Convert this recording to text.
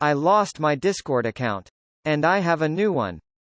I lost my Discord account. And I have a new one.